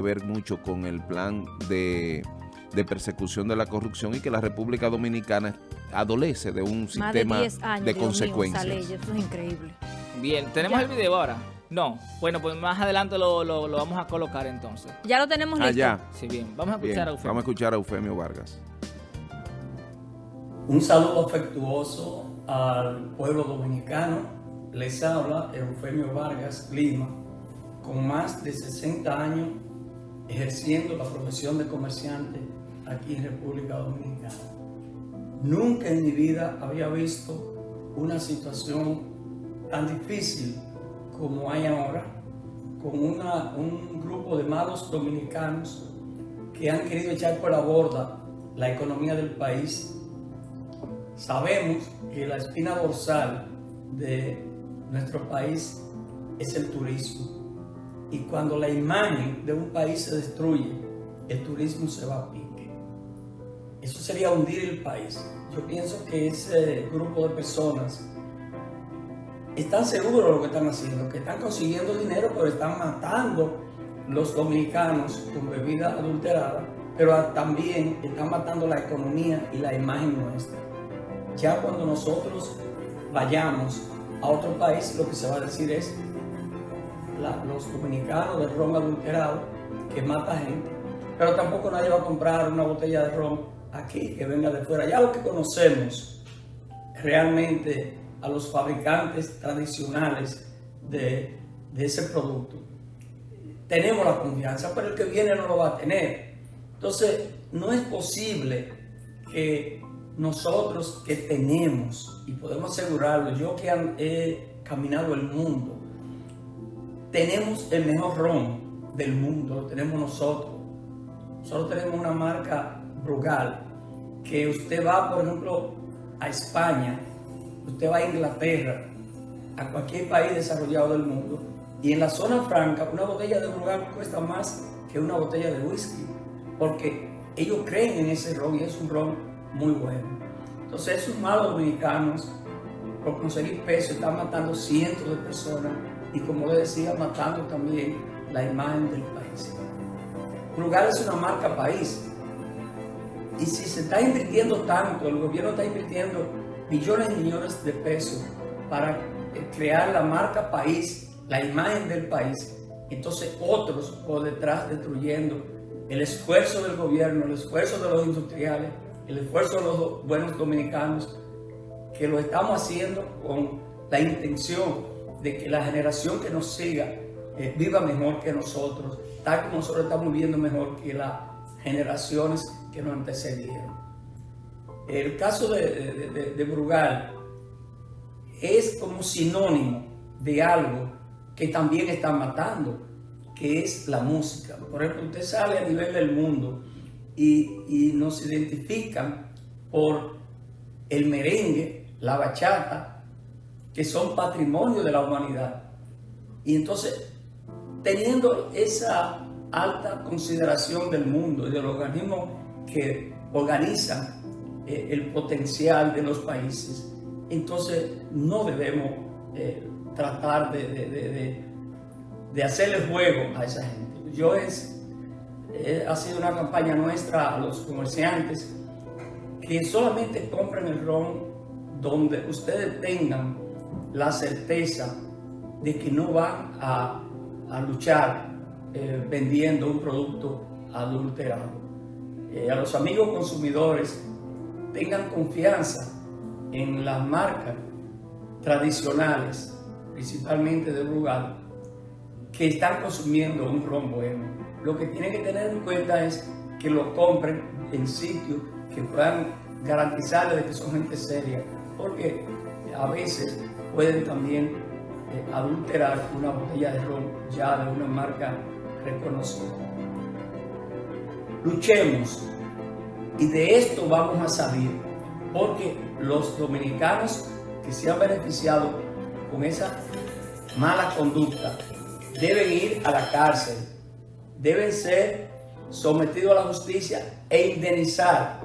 ver mucho con el plan de, persecución de la corrupción y que la República Dominicana adolece de un sistema de, consecuencias. eso es increíble. Bien, ¿tenemos el video ahora? No. Bueno, pues más adelante lo, vamos a colocar entonces. Ya lo tenemos listo. Allá. Sí, bien. Vamos a escuchar a Eufemio. Vamos a escuchar a Eufemio Vargas. Un saludo afectuoso al pueblo dominicano. Les habla Eufemio Vargas Lima, con más de 60 años ejerciendo la profesión de comerciante aquí en República Dominicana. Nunca en mi vida había visto una situación tan difícil como hay ahora, con un grupo de malos dominicanos que han querido echar por la borda la economía del país. Sabemos que la espina dorsal de nuestro país es el turismo y cuando la imagen de un país se destruye, el turismo se va a pique. Eso sería hundir el país. Yo pienso que ese grupo de personas están seguros de lo que están haciendo, que están consiguiendo dinero, pero están matando los dominicanos con bebida adulterada, pero también están matando la economía y la imagen nuestra. Ya cuando nosotros vayamos a otro país, lo que se va a decir es los dominicanos de ron adulterado que mata gente, pero tampoco nadie va a comprar una botella de ron aquí que venga de fuera. Ya lo que conocemos realmente a los fabricantes tradicionales de, de ese producto, tenemos la confianza, pero el que viene no lo va a tener. Entonces, no es posible que nosotros que tenemos, y podemos asegurarlo, yo que he caminado el mundo, tenemos el mejor ron del mundo, lo tenemos nosotros. Nosotros tenemos una marca Brugal, que usted va, por ejemplo, a España, usted va a Inglaterra, a cualquier país desarrollado del mundo, y en la zona franca una botella de Brugal cuesta más que una botella de whisky, porque ellos creen en ese ron y es un ron muy bueno. Entonces esos malos dominicanos, por conseguir peso, están matando cientos de personas y como decía, matando también la imagen del país. Brugal es una marca país. Y si se está invirtiendo tanto, el gobierno está invirtiendo millones y millones de pesos para eh, crear la marca país, la imagen del país, entonces otros por detrás destruyendo el esfuerzo del gobierno, el esfuerzo de los industriales, el esfuerzo de los buenos dominicanos, que lo estamos haciendo con la intención de que la generación que nos siga eh, viva mejor que nosotros, tal como nosotros estamos viviendo mejor que las generaciones que nos antecedieron. El caso de, de, Brugal es como sinónimo de algo que también está matando, que es la música. Por ejemplo, usted sale a nivel del mundo y, y nos identifican por el merengue, la bachata, que son patrimonio de la humanidad. Y entonces, teniendo esa alta consideración del mundo y de los organismos que organizan eh, el potencial de los países, entonces no debemos eh, tratar de, de, de, hacerle juego a esa gente. Yo es, eh, ha sido una campaña nuestra a los comerciantes que solamente compren el ron donde ustedes tengan la certeza de que no van a, luchar eh, vendiendo un producto adulterado. Eh, a los amigos consumidores tengan confianza en las marcas tradicionales, principalmente de Brugal, que están consumiendo un ron bueno. Lo que tienen que tener en cuenta es que lo compren en sitios que puedan garantizarles que son gente seria, porque a veces pueden también eh, adulterar una botella de ron ya de una marca reconocida. Luchemos y de esto vamos a salir porque los dominicanos que se han beneficiado con esa mala conducta deben ir a la cárcel, deben ser sometidos a la justicia e indemnizar,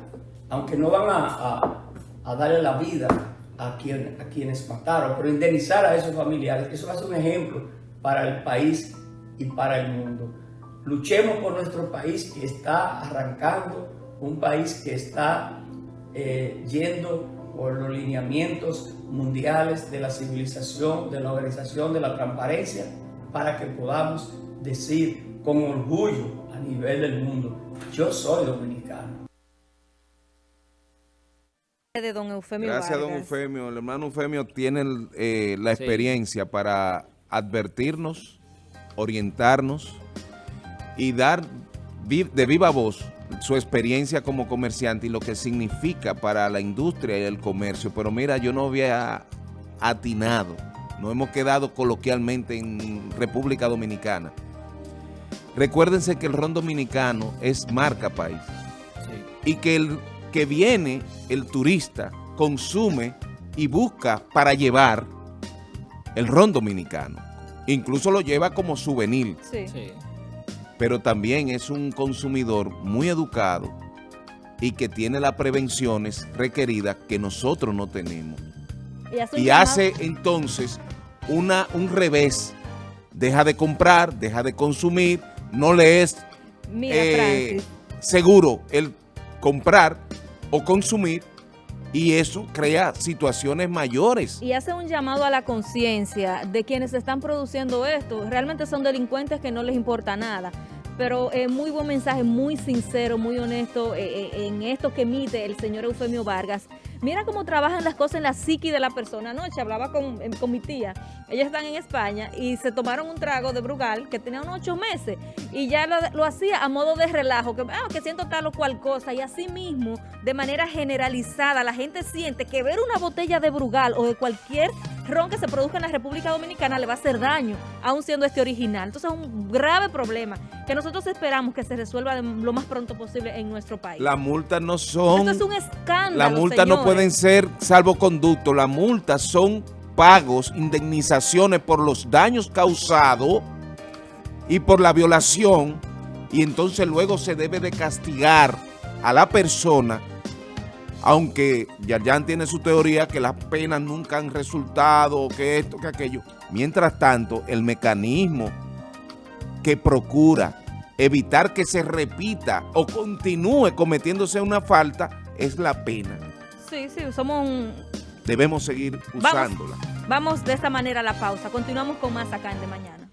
aunque no van a, a darle la vida a, a quienes mataron, pero indemnizar a esos familiares, eso ser un ejemplo para el país y para el mundo. Luchemos por nuestro país que está arrancando, un país que está eh, yendo por los lineamientos mundiales de la civilización, de la organización, de la transparencia, para que podamos decir con orgullo a nivel del mundo, yo soy dominicano. De don Eufemio Gracias, don Eufemio. El hermano Eufemio tiene eh, la experiencia para advertirnos, orientarnos y dar de viva voz su experiencia como comerciante y lo que significa para la industria y el comercio. Pero mira, yo no había atinado, no hemos quedado coloquialmente en República Dominicana. Recuérdense que el ron dominicano es marca país. Y que el que viene, el turista, consume y busca para llevar el ron dominicano. Incluso lo lleva como souvenir. Sí pero también es un consumidor muy educado y que tiene las prevenciones requeridas que nosotros no tenemos. Y, hace entonces una, un revés. Deja de comprar, deja de consumir, no le es eh, seguro el comprar o consumir y eso crea situaciones mayores. Y hace un llamado a la conciencia de quienes están produciendo esto. Realmente son delincuentes que no les importa nada. Pero es muy buen mensaje, muy sincero, muy honesto eh, eh, en esto que emite el señor Eufemio Vargas. Mira cómo trabajan las cosas en la psiqui de la persona. Anoche hablaba con, con mi tía, ellas están en España y se tomaron un trago de Brugal que tenía unos ocho meses y ya lo, hacía a modo de relajo, que, ah, que siento tal o cual cosa y así mismo, de manera generalizada, la gente siente que ver una botella de Brugal o de cualquier ron que se produzca en la República Dominicana le va a hacer daño, aún siendo este original. Entonces es un grave problema que nosotros esperamos que se resuelva lo más pronto posible en nuestro país. Las multas no son... Esto es un escándalo, Las multas no pueden ser salvoconducto, las multas son pagos, indemnizaciones por los daños causados y por la violación y entonces luego se debe de castigar a la persona aunque Yarjan tiene su teoría que las penas nunca han resultado, que esto, que aquello. Mientras tanto, el mecanismo que procura evitar que se repita o continúe cometiéndose una falta es la pena. Sí, sí, somos un... Debemos seguir usándola. Vamos, vamos de esta manera a la pausa. Continuamos con más acá en De Mañana.